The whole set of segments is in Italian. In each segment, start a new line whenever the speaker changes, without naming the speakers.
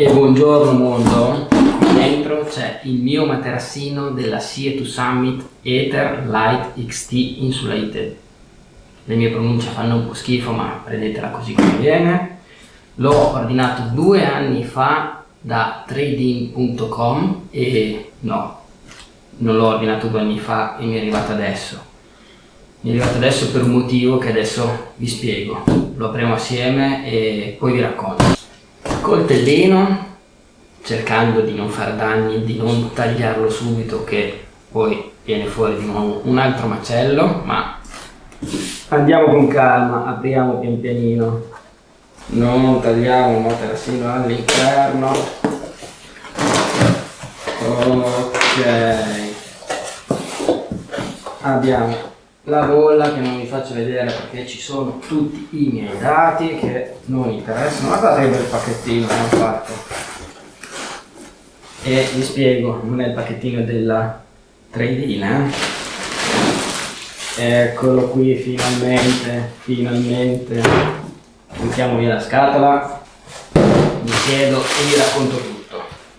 E buongiorno mondo, qui dentro c'è il mio materassino della CE2 Summit Ether Light XT Insulated. Le mie pronunce fanno un po' schifo ma prendetela così come viene. L'ho ordinato due anni fa da trading.com e no, non l'ho ordinato due anni fa e mi è arrivato adesso. Mi è arrivato adesso per un motivo che adesso vi spiego. Lo apriamo assieme e poi vi racconto coltellino cercando di non far danni, di non tagliarlo subito che poi viene fuori di nuovo un altro macello, ma andiamo con calma, apriamo pian pianino, non tagliamo il materassino all'interno, ok, abbiamo la bolla che non vi faccio vedere perché ci sono tutti i miei dati che non interessano guardate che bel pacchettino che hanno fatto e vi spiego non è il pacchettino della tradina eh? eccolo qui finalmente finalmente. Mettiamo via la scatola. Mi siedo e vi racconto tutto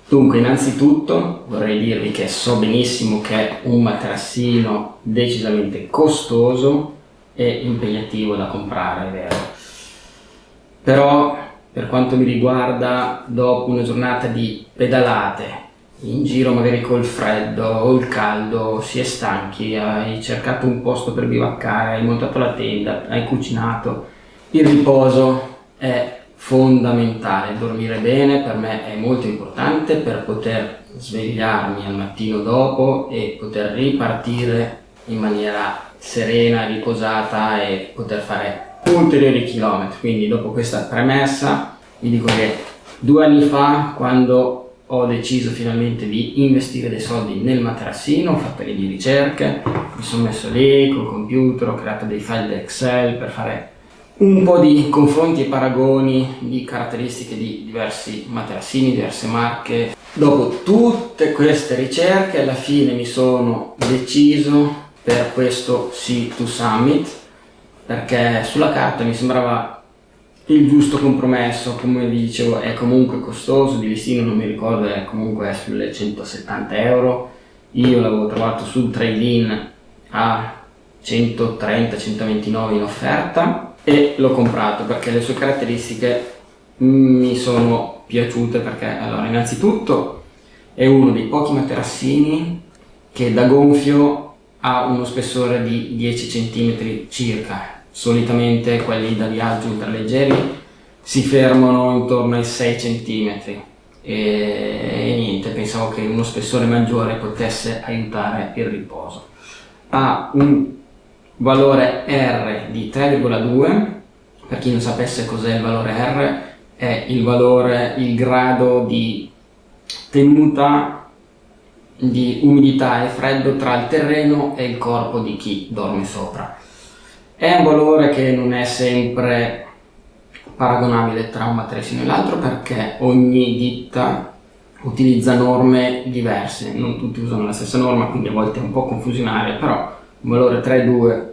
Dunque, innanzitutto vorrei dirvi che so benissimo che è un materassino decisamente costoso e impegnativo da comprare, è vero. Però, per quanto mi riguarda, dopo una giornata di pedalate, in giro magari col freddo o il caldo, si è stanchi, hai cercato un posto per bivaccare, hai montato la tenda, hai cucinato, il riposo è fondamentale, dormire bene per me è molto importante per poter svegliarmi al mattino dopo e poter ripartire in maniera serena, riposata e poter fare ulteriori chilometri. Quindi dopo questa premessa vi dico che due anni fa quando ho deciso finalmente di investire dei soldi nel materassino, ho fatto le mie ricerche, mi sono messo lì col computer, ho creato dei file Excel per fare un po' di confronti e paragoni di caratteristiche di diversi materassini, diverse marche. Dopo tutte queste ricerche alla fine mi sono deciso per questo C2 Summit perché sulla carta mi sembrava il giusto compromesso, come vi dicevo è comunque costoso, di listino non mi ricordo, è comunque sulle 170 euro, io l'avevo trovato sul trade-in a 130-129 in offerta e l'ho comprato perché le sue caratteristiche mi sono piaciute perché allora innanzitutto è uno dei pochi materassini che da gonfio ha uno spessore di 10 cm circa. Solitamente quelli da viaggio ultraleggeri si fermano intorno ai 6 cm e, e niente pensavo che uno spessore maggiore potesse aiutare il riposo. Ha un valore R di 3,2 per chi non sapesse cos'è il valore R è il valore, il grado di tenuta di umidità e freddo tra il terreno e il corpo di chi dorme sopra. È un valore che non è sempre paragonabile tra un materassino e l'altro perché ogni ditta utilizza norme diverse. Non tutti usano la stessa norma quindi a volte è un po' confusionaria però un valore 3,2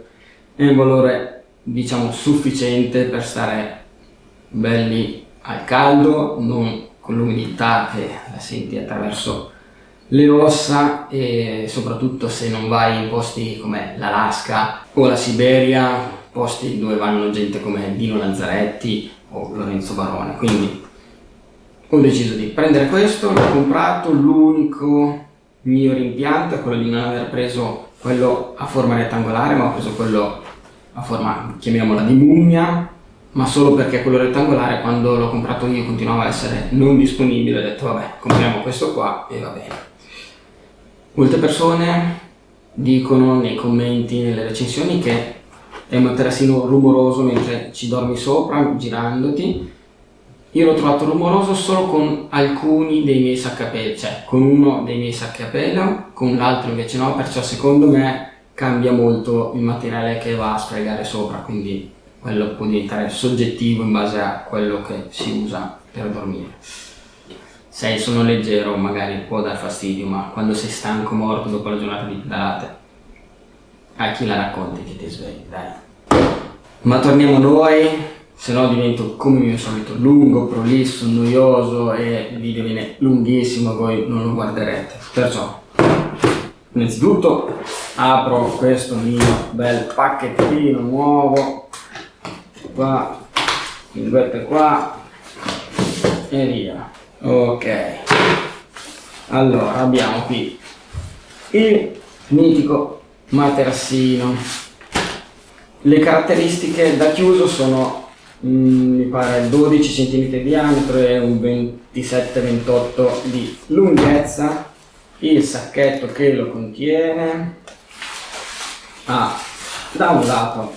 è un valore diciamo sufficiente per stare belli al caldo, non con l'umidità che la senti attraverso le ossa e soprattutto se non vai in posti come l'Alaska o la Siberia, posti dove vanno gente come Dino Lazzaretti o Lorenzo Barone. Quindi ho deciso di prendere questo, l'ho comprato, l'unico mio rimpianto è quello di non aver preso quello a forma rettangolare ma ho preso quello a forma, chiamiamola di mummia ma solo perché quello rettangolare quando l'ho comprato io continuava a essere non disponibile. Ho detto vabbè compriamo questo qua e va bene. Molte persone dicono nei commenti, nelle recensioni che è un materassino rumoroso mentre ci dormi sopra girandoti io l'ho trovato rumoroso solo con alcuni dei miei pelo, cioè con uno dei miei pelo, con l'altro invece no, perciò secondo me cambia molto il materiale che va a sfregare sopra, quindi quello può diventare soggettivo in base a quello che si usa per dormire. Se il leggero magari può dar fastidio, ma quando sei stanco, morto dopo la giornata di pedalate, a chi la racconti che ti svegli, dai. Ma torniamo noi, se no divento come mio solito lungo, prolisso, noioso e il video viene lunghissimo voi non lo guarderete. Perciò, innanzitutto apro questo mio bel pacchettino nuovo, qua, linguette qua e via. Ok, allora abbiamo qui il mitico materassino. Le caratteristiche da chiuso sono mi pare 12 cm di diametro e un 27-28 di lunghezza. Il sacchetto che lo contiene ha da un lato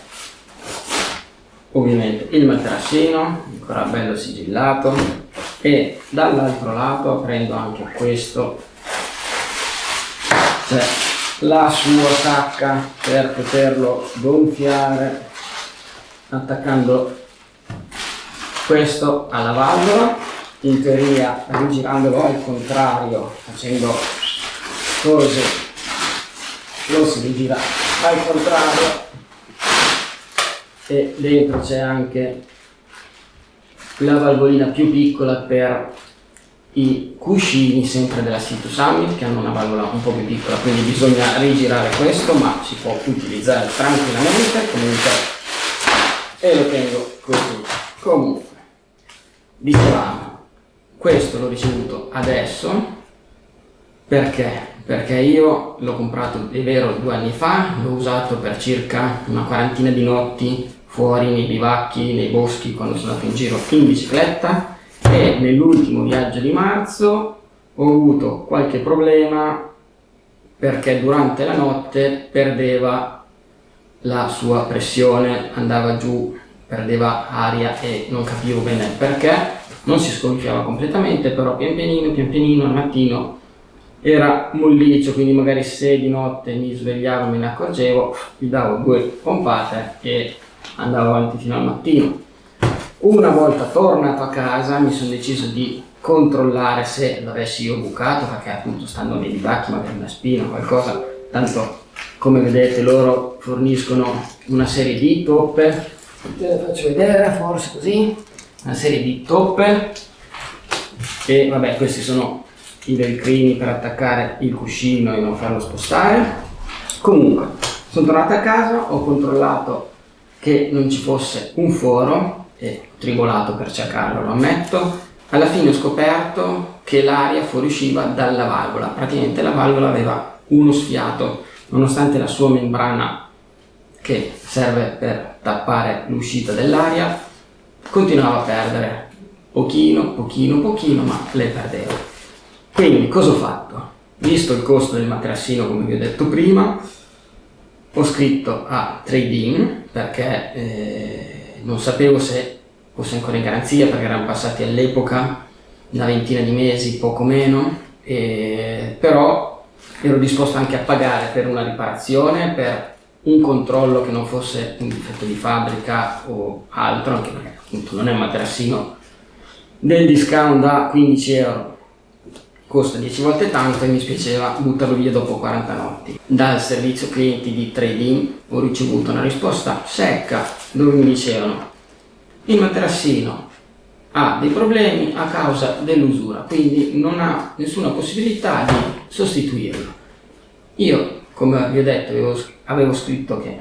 ovviamente il materassino ancora bello sigillato e dall'altro lato prendo anche questo c'è la sua sacca per poterlo gonfiare attaccando questo alla valvola, in teoria rigirandolo al contrario, facendo così, lo si rigira al contrario. E dentro c'è anche la valvolina più piccola per i cuscini sempre della Situ Summit che hanno una valvola un po' più piccola quindi bisogna rigirare questo ma si può utilizzare tranquillamente. Comunque e lo tengo così. Comunque dicevamo questo l'ho ricevuto adesso perché? Perché io l'ho comprato, è vero, due anni fa, l'ho usato per circa una quarantina di notti fuori nei bivacchi, nei boschi, quando sono andato in giro in bicicletta e nell'ultimo viaggio di marzo ho avuto qualche problema perché durante la notte perdeva la sua pressione, andava giù perdeva aria e non capivo bene perché, non si sgonfiava completamente, però pian pianino, pian pianino al mattino era molliccio, quindi magari se di notte mi svegliavo me ne accorgevo, gli davo due pompate e andavo avanti fino al mattino. Una volta tornato a casa mi sono deciso di controllare se l'avessi io bucato, perché appunto stando nei bivacchi magari una spina o qualcosa, tanto come vedete loro forniscono una serie di toppe te le faccio vedere forse così. Una serie di toppe. E vabbè questi sono i velcrini per attaccare il cuscino e non farlo spostare. Comunque sono tornato a casa ho controllato che non ci fosse un foro e ho tribolato per cercarlo lo ammetto. Alla fine ho scoperto che l'aria fuoriusciva dalla valvola. Praticamente la valvola aveva uno sfiato. Nonostante la sua membrana che serve per tappare l'uscita dell'aria, continuava a perdere pochino, pochino, pochino, ma le perdevo. Quindi cosa ho fatto? Visto il costo del materassino, come vi ho detto prima, ho scritto a Trade-in perché eh, non sapevo se fosse ancora in garanzia perché erano passati all'epoca una ventina di mesi, poco meno, eh, però ero disposto anche a pagare per una riparazione, per un controllo che non fosse un difetto di fabbrica o altro, anche perché appunto non è un materassino del discount da 15 euro costa 10 volte tanto e mi spiaceva buttarlo via dopo 40 notti. Dal servizio clienti di trading ho ricevuto una risposta secca dove mi dicevano il materassino ha dei problemi a causa dell'usura, quindi non ha nessuna possibilità di sostituirlo. Io come vi ho detto, avevo, avevo scritto che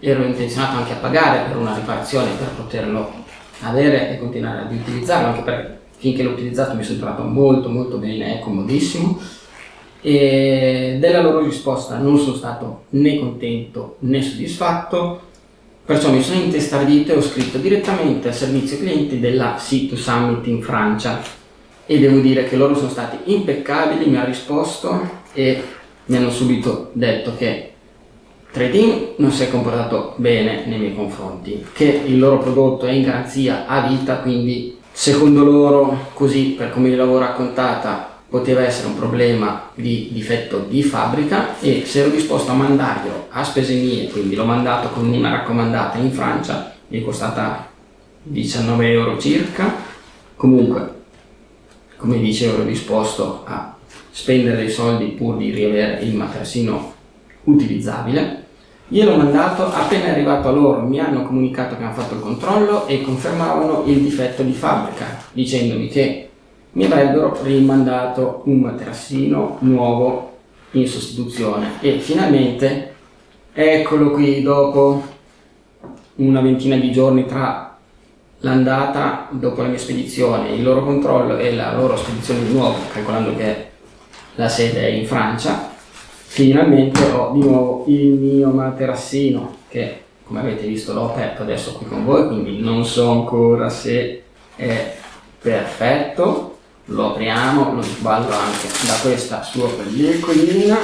ero intenzionato anche a pagare per una riparazione per poterlo avere e continuare ad utilizzarlo, anche perché finché l'ho utilizzato mi sono trovato molto molto bene, è comodissimo. E della loro risposta non sono stato né contento né soddisfatto, perciò mi sono intestardito e ho scritto direttamente al servizio clienti della C2 Summit in Francia e devo dire che loro sono stati impeccabili, mi hanno risposto e mi hanno subito detto che Trading non si è comportato bene nei miei confronti, che il loro prodotto è in garanzia a vita, quindi secondo loro, così per come l'avevo raccontata, poteva essere un problema di difetto di fabbrica e se ero disposto a mandarglielo a spese mie, quindi l'ho mandato con una raccomandata in Francia, mi è costata 19 euro circa, comunque come dicevo ero disposto a spendere dei soldi pur di riavere il materassino utilizzabile Io l'ho mandato, appena arrivato a loro mi hanno comunicato che hanno fatto il controllo e confermavano il difetto di fabbrica, dicendomi che mi avrebbero rimandato un materassino nuovo in sostituzione. E finalmente eccolo qui dopo una ventina di giorni tra l'andata dopo la mia spedizione, il loro controllo e la loro spedizione di nuovo, calcolando che la sede è in Francia, finalmente ho di nuovo il mio materassino che come avete visto l'ho aperto adesso qui con voi, quindi non so ancora se è perfetto, lo apriamo, lo sballo anche da questa sua pellicolina.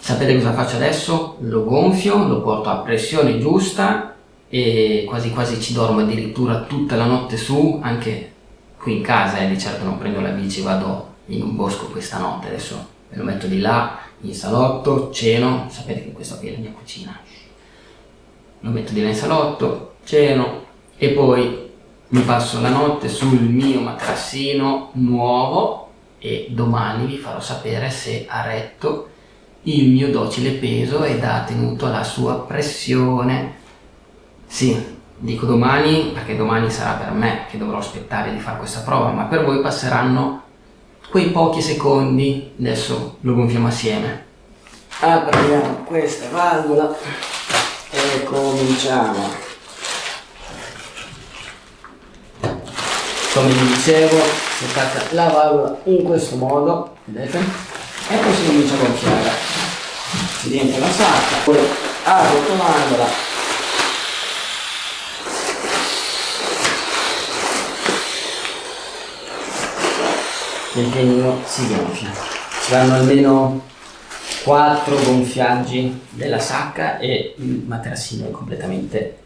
Sapete cosa faccio adesso? Lo gonfio, lo porto a pressione giusta e quasi quasi ci dormo addirittura tutta la notte su, anche qui in casa, eh, di certo non prendo la bici, vado in un bosco questa notte, adesso me lo metto di là, in salotto, ceno, sapete che questa qui è la mia cucina, lo metto di là in salotto, ceno e poi mi passo la notte sul mio materassino nuovo e domani vi farò sapere se ha retto il mio docile peso ed ha tenuto la sua pressione. Sì, dico domani perché domani sarà per me che dovrò aspettare di fare questa prova, ma per voi passeranno quei pochi secondi. Adesso lo gonfiamo assieme. Apriamo questa valvola e cominciamo. come vi dicevo si attacca la valvola in questo modo vedete e poi si comincia a gonfiare dentro la sacca poi arrotolandola il pianino si gonfia. Ci vanno almeno 4 gonfiaggi della sacca e il materassino è completamente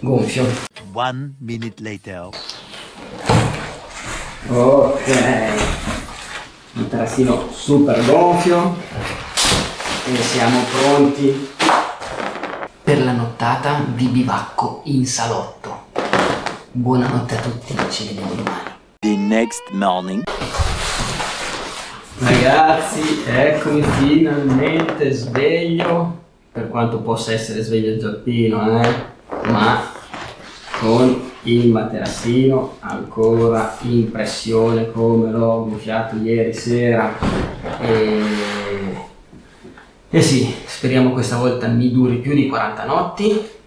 gonfio. One minute later. Ok. Un tarassino super gonfio. E siamo pronti per la nottata di bivacco in salotto. Buonanotte a tutti ci vediamo domani next morning. Ragazzi eccomi finalmente sveglio. Per quanto possa essere sveglio il giappino eh. Ma con il materassino ancora in pressione come l'ho gonfiato ieri sera. E, e sì, speriamo questa volta mi duri più di 40 notti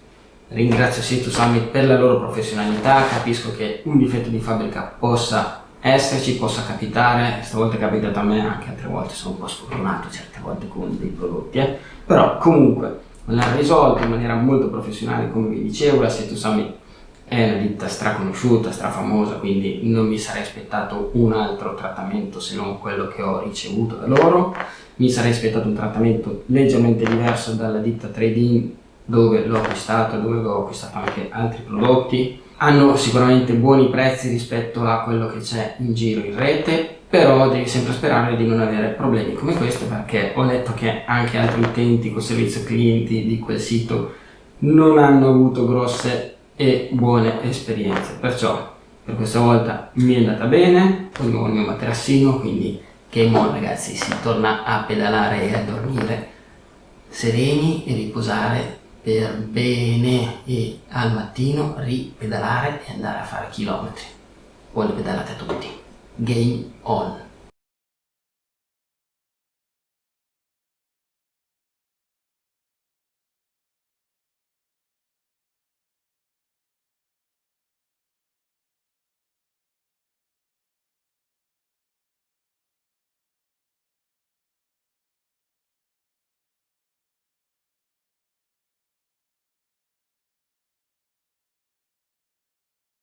ringrazio Situ Summit per la loro professionalità capisco che un difetto di fabbrica possa esserci, possa capitare stavolta è capitato a me, anche altre volte sono un po' sfortunato certe volte con dei prodotti eh. però comunque l'ha risolto in maniera molto professionale come vi dicevo la Situ Summit è una ditta straconosciuta, strafamosa, quindi non mi sarei aspettato un altro trattamento se non quello che ho ricevuto da loro. Mi sarei aspettato un trattamento leggermente diverso dalla ditta Trading dove l'ho acquistato, dove ho acquistato anche altri prodotti. Hanno sicuramente buoni prezzi rispetto a quello che c'è in giro in rete, però devi sempre sperare di non avere problemi come questo perché ho letto che anche altri utenti con servizio clienti di quel sito non hanno avuto grosse e buone esperienze perciò per questa volta mi è andata bene ho il mio materassino quindi game on ragazzi si torna a pedalare e a dormire sereni e riposare per bene e al mattino ripedalare e andare a fare chilometri. Buone pedalate a tutti. Game on